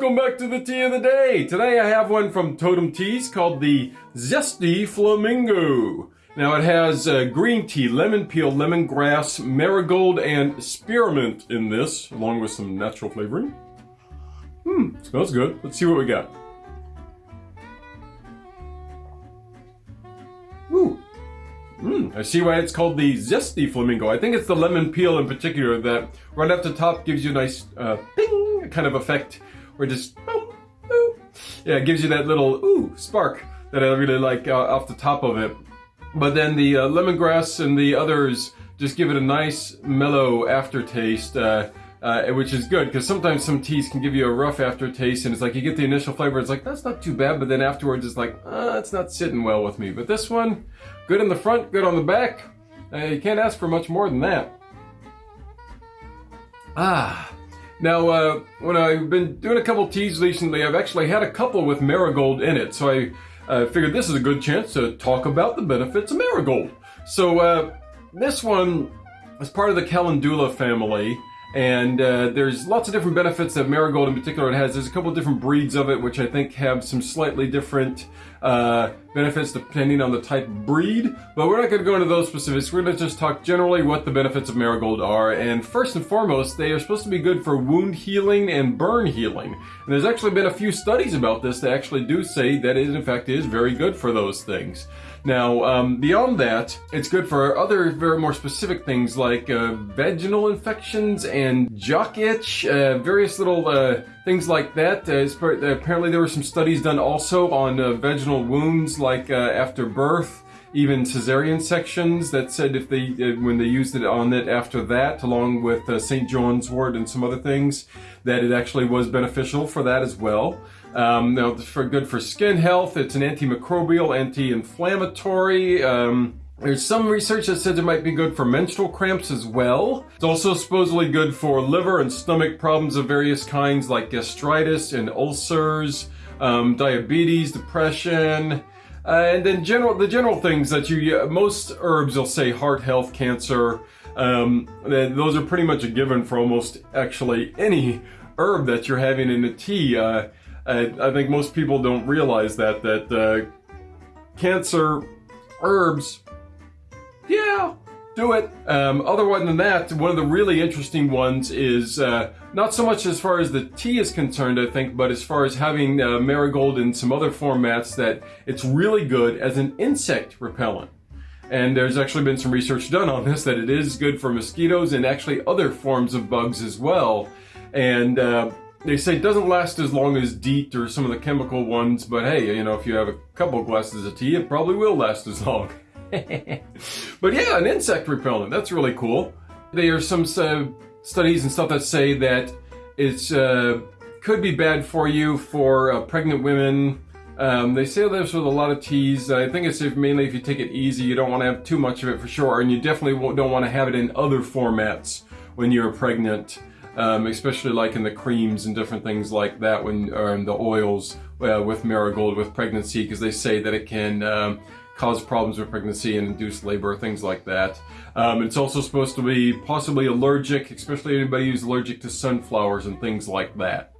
to the tea of the day. Today I have one from Totem Teas called the Zesty Flamingo. Now it has uh, green tea, lemon peel, lemongrass, marigold, and spearmint in this, along with some natural flavoring. Hmm, smells good. Let's see what we got. Ooh. Mm, I see why it's called the Zesty Flamingo. I think it's the lemon peel in particular that right off the top gives you a nice uh, ping kind of effect where just boom, boom. yeah, it gives you that little ooh spark that I really like uh, off the top of it. But then the uh, lemongrass and the others just give it a nice mellow aftertaste, uh, uh, which is good because sometimes some teas can give you a rough aftertaste and it's like you get the initial flavor, it's like that's not too bad, but then afterwards it's like, uh, it's not sitting well with me. But this one, good in the front, good on the back. Uh, you can't ask for much more than that. Ah, now, uh, when I've been doing a couple teas recently, I've actually had a couple with marigold in it, so I uh, figured this is a good chance to talk about the benefits of marigold. So, uh, this one is part of the Calendula family, and uh, there's lots of different benefits that marigold in particular it has. There's a couple different breeds of it, which I think have some slightly different uh, benefits depending on the type of breed. But we're not going to go into those specifics. We're going to just talk generally what the benefits of marigold are. And first and foremost, they are supposed to be good for wound healing and burn healing. And there's actually been a few studies about this that actually do say that it in fact is very good for those things. Now, um, beyond that, it's good for other very more specific things like uh, vaginal infections and jock itch, uh, various little uh, things like that. Uh, apparently, there were some studies done also on uh, vaginal wounds, like uh, after birth even cesarean sections that said if they when they used it on it after that along with uh, st john's wort and some other things that it actually was beneficial for that as well um, now for good for skin health it's an antimicrobial anti-inflammatory um, there's some research that says it might be good for menstrual cramps as well. It's also supposedly good for liver and stomach problems of various kinds like gastritis and ulcers, um, diabetes, depression, uh, and then general, the general things that you, most herbs will say heart health, cancer, um, those are pretty much a given for almost actually any herb that you're having in a tea. Uh, I, I, think most people don't realize that, that uh, cancer herbs, yeah, do it. Um, otherwise than that, one of the really interesting ones is uh, not so much as far as the tea is concerned, I think, but as far as having uh, marigold in some other formats that it's really good as an insect repellent. And there's actually been some research done on this that it is good for mosquitoes and actually other forms of bugs as well. And uh, they say it doesn't last as long as DEET or some of the chemical ones, but hey, you know, if you have a couple glasses of tea, it probably will last as long. but yeah, an insect repellent. That's really cool. There are some uh, studies and stuff that say that it uh, could be bad for you for uh, pregnant women. Um, they say this with a lot of teas. I think it's if, mainly if you take it easy, you don't want to have too much of it for sure, and you definitely don't want to have it in other formats when you're pregnant, um, especially like in the creams and different things like that, when or the oils uh, with marigold with pregnancy, because they say that it can um, cause problems with pregnancy and induce labor, things like that. Um, it's also supposed to be possibly allergic, especially anybody who's allergic to sunflowers and things like that.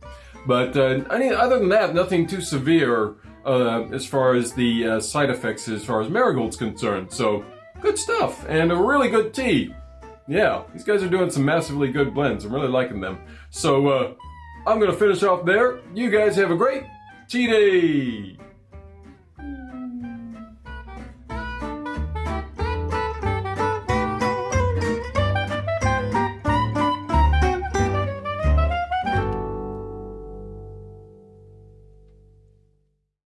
But uh, mean, other than that, nothing too severe uh, as far as the uh, side effects as far as marigold's concerned. So good stuff and a really good tea. Yeah, these guys are doing some massively good blends. I'm really liking them. So uh, I'm going to finish off there. You guys have a great tea day.